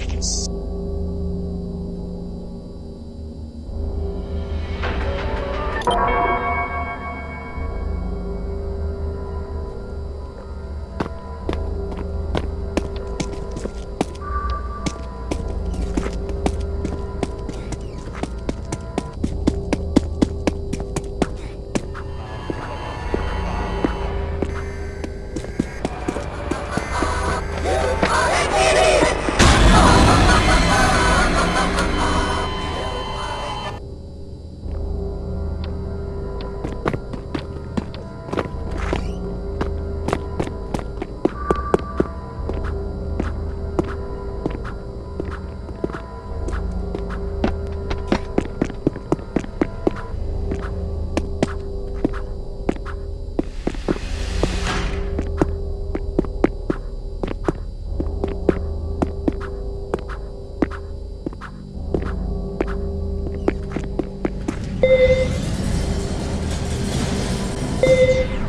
Thanks. Thank you.